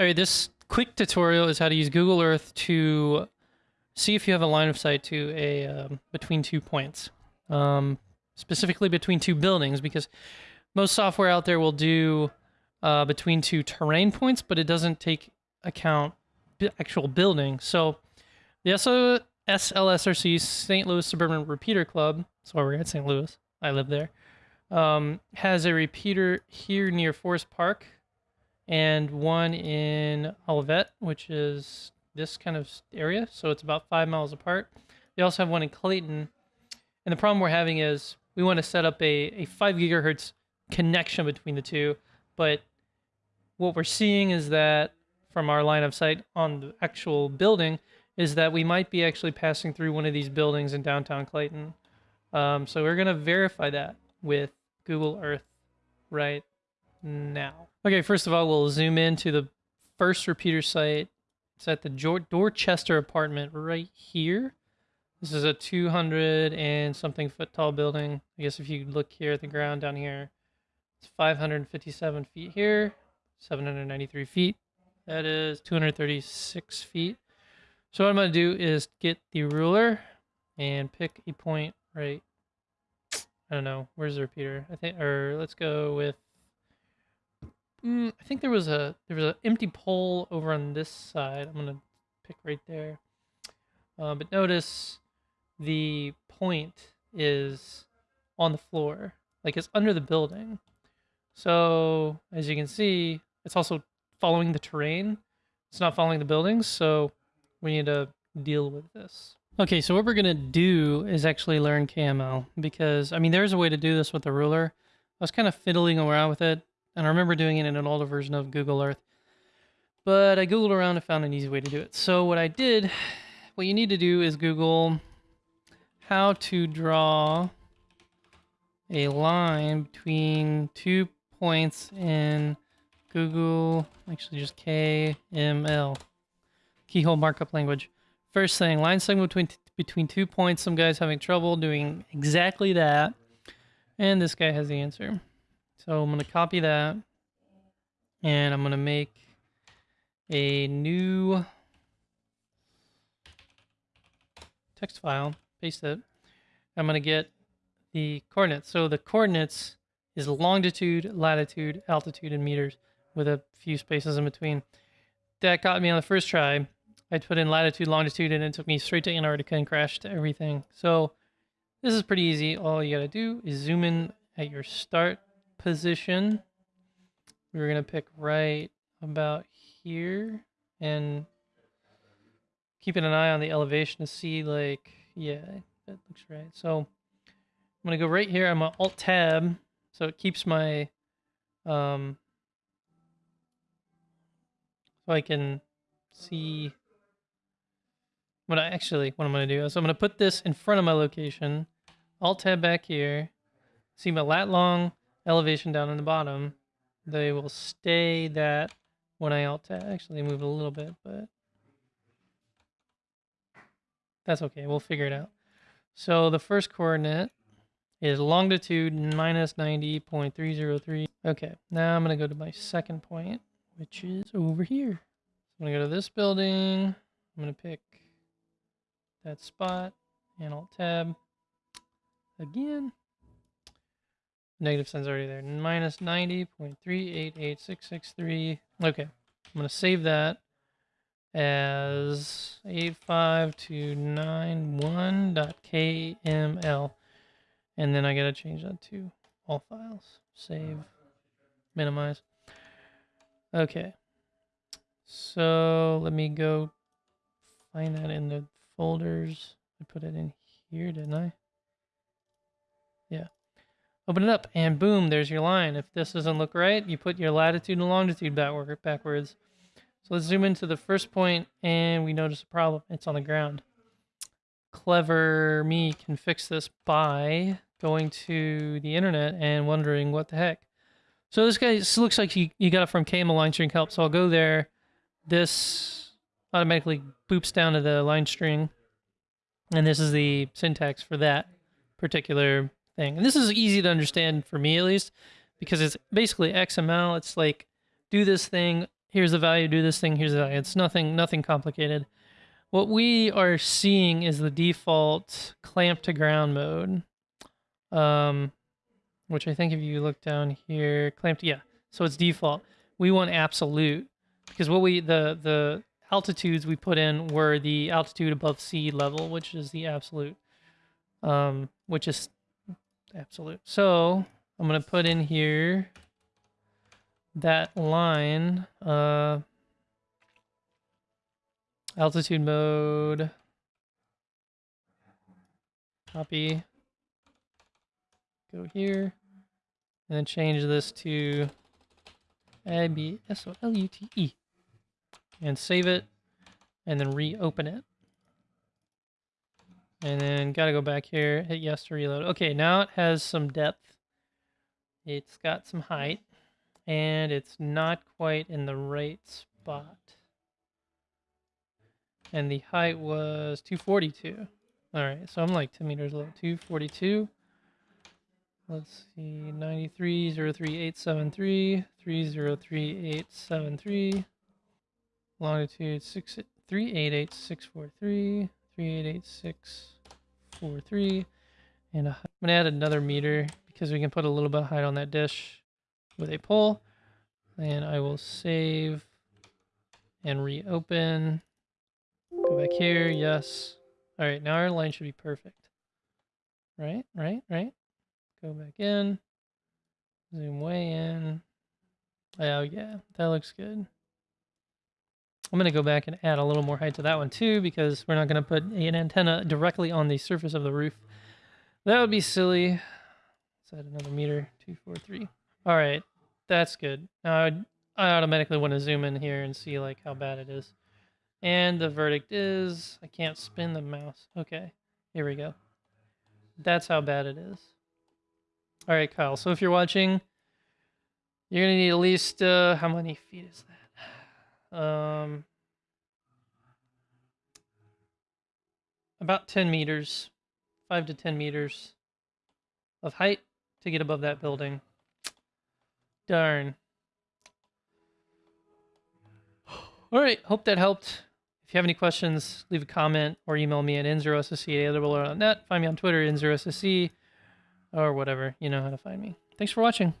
All right, this quick tutorial is how to use Google Earth to see if you have a line of sight to a um, between two points, um, specifically between two buildings, because most software out there will do uh, between two terrain points, but it doesn't take account actual building. So the SO SLSRC St. Louis Suburban Repeater Club, that's why we're at St. Louis, I live there, um, has a repeater here near Forest Park and one in Olivette, which is this kind of area. So it's about five miles apart. They also have one in Clayton. And the problem we're having is we want to set up a, a five gigahertz connection between the two. But what we're seeing is that from our line of sight on the actual building is that we might be actually passing through one of these buildings in downtown Clayton. Um, so we're going to verify that with Google Earth right now. Okay, first of all, we'll zoom into the first repeater site. It's at the Dorchester apartment right here. This is a 200 and something foot tall building. I guess if you look here at the ground down here, it's 557 feet here, 793 feet. That is 236 feet. So what I'm going to do is get the ruler and pick a point right. I don't know. Where's the repeater? I think, or let's go with Mm, I think there was a there was an empty pole over on this side. I'm gonna pick right there. Uh, but notice the point is on the floor, like it's under the building. So as you can see, it's also following the terrain. It's not following the buildings, so we need to deal with this. Okay, so what we're gonna do is actually learn KML because I mean there's a way to do this with the ruler. I was kind of fiddling around with it and I remember doing it in an older version of Google Earth. But I Googled around and found an easy way to do it. So what I did, what you need to do is Google how to draw a line between two points in Google, actually just KML, keyhole markup language. First thing, line segment between between two points. Some guy's having trouble doing exactly that, and this guy has the answer. So I'm going to copy that and I'm going to make a new text file, paste it. I'm going to get the coordinates. So the coordinates is longitude, latitude, altitude in meters with a few spaces in between. That got me on the first try. I put in latitude, longitude, and it took me straight to Antarctica and crashed everything. So this is pretty easy. All you got to do is zoom in at your start position. We're going to pick right about here and keeping an eye on the elevation to see like, yeah, that looks right. So I'm going to go right here. I'm going to alt tab. So it keeps my, um, so I can see what I actually, what I'm going to do is I'm going to put this in front of my location, alt tab back here, see my lat long, elevation down in the bottom, they will stay that when I alt tab. Actually, move a little bit, but that's okay. We'll figure it out. So the first coordinate is longitude minus 90.303. Okay, now I'm going to go to my second point, which is over here. I'm going to go to this building. I'm going to pick that spot and alt tab again. Negative sign's already there. Minus 90.388663. Okay. I'm going to save that as 85291.kml. And then I got to change that to all files. Save. Minimize. Okay. So let me go find that in the folders. I put it in here, didn't I? Yeah. Open it up, and boom, there's your line. If this doesn't look right, you put your latitude and longitude backward, backwards. So let's zoom into the first point, and we notice a problem. It's on the ground. Clever me can fix this by going to the internet and wondering what the heck. So this guy this looks like you, you got it from KML line string help. So I'll go there. This automatically boops down to the line string. And this is the syntax for that particular thing. And this is easy to understand for me at least, because it's basically XML. It's like do this thing here's the value, do this thing, here's the value. It's nothing, nothing complicated. What we are seeing is the default clamp to ground mode, um, which I think if you look down here, clamp to, yeah, so it's default. We want absolute because what we, the, the altitudes we put in were the altitude above sea level, which is the absolute, um, which is absolute. So I'm going to put in here that line, uh, altitude mode, copy, go here, and then change this to A-B-S-O-L-U-T-E, and save it, and then reopen it. And then gotta go back here, hit yes to reload. Okay, now it has some depth. It's got some height and it's not quite in the right spot. And the height was 242. All right, so I'm like 10 meters low. 242. Let's see, 93.03873, 303.873. Longitude 6, 388643, 388643. And I'm going to add another meter because we can put a little bit of height on that dish with a pole. And I will save and reopen. Go back here, yes. All right, now our line should be perfect. Right, right, right. Go back in. Zoom way in. Oh yeah, that looks good. I'm going to go back and add a little more height to that one too because we're not going to put an antenna directly on the surface of the roof. That would be silly. Let's add another meter, 243. All right, that's good. Now I, I automatically want to zoom in here and see like how bad it is. And the verdict is I can't spin the mouse. Okay, here we go. That's how bad it is. All right, Kyle. So if you're watching, you're gonna need at least uh, how many feet is that? Um, about 10 meters, five to 10 meters of height to get above that building. Darn. All right, hope that helped. If you have any questions, leave a comment or email me at n0ssc at Find me on Twitter, n0ssc, or whatever. You know how to find me. Thanks for watching.